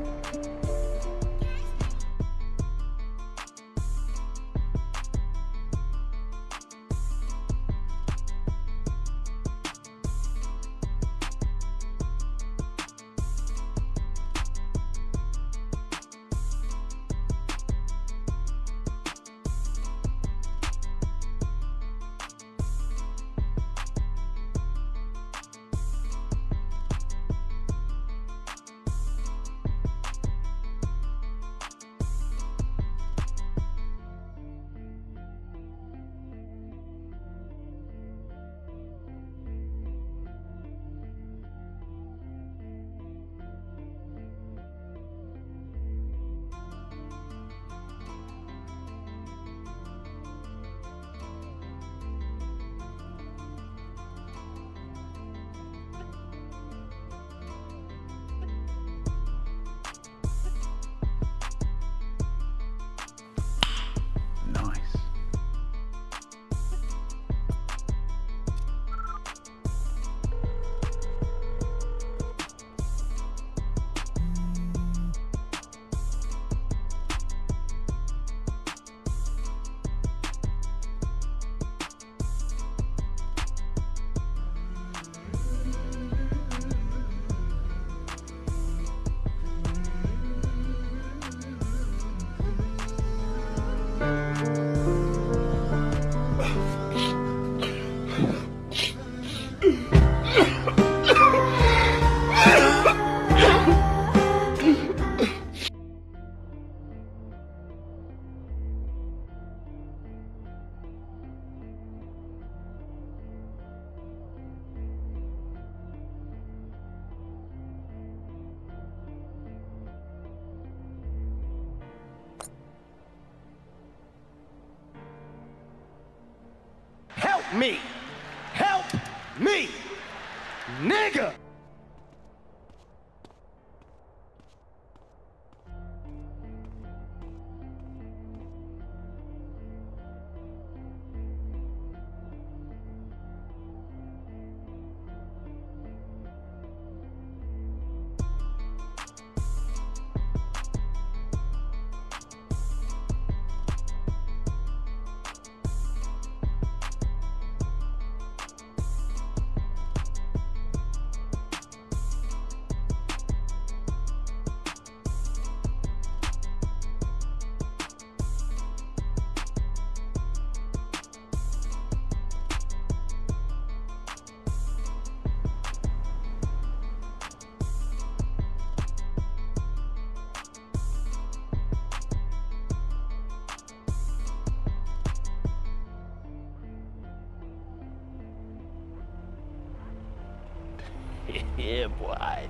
Thank you. Me! Help me! Nigga! Yeah, boy.